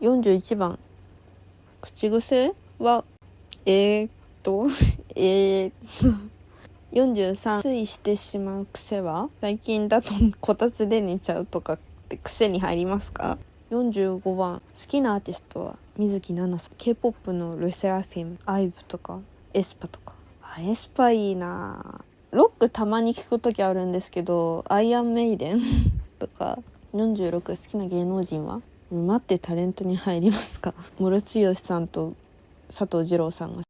41番。口癖はえー、っ とえー、っと43ついしてしまう癖は最近だとこたつで寝ちゃうとかって癖に入りますか？45番。好きなアーティストは水樹奈々さん。K-POP の LE SSERAFIM。IVE とか aespa とか。あ aespa いいな。ロックたまに聞く時あるんですけど Iron Maiden。とか。46好きな芸能人は？待ってタレントに入りますか？室剛さんと佐藤二朗さんが。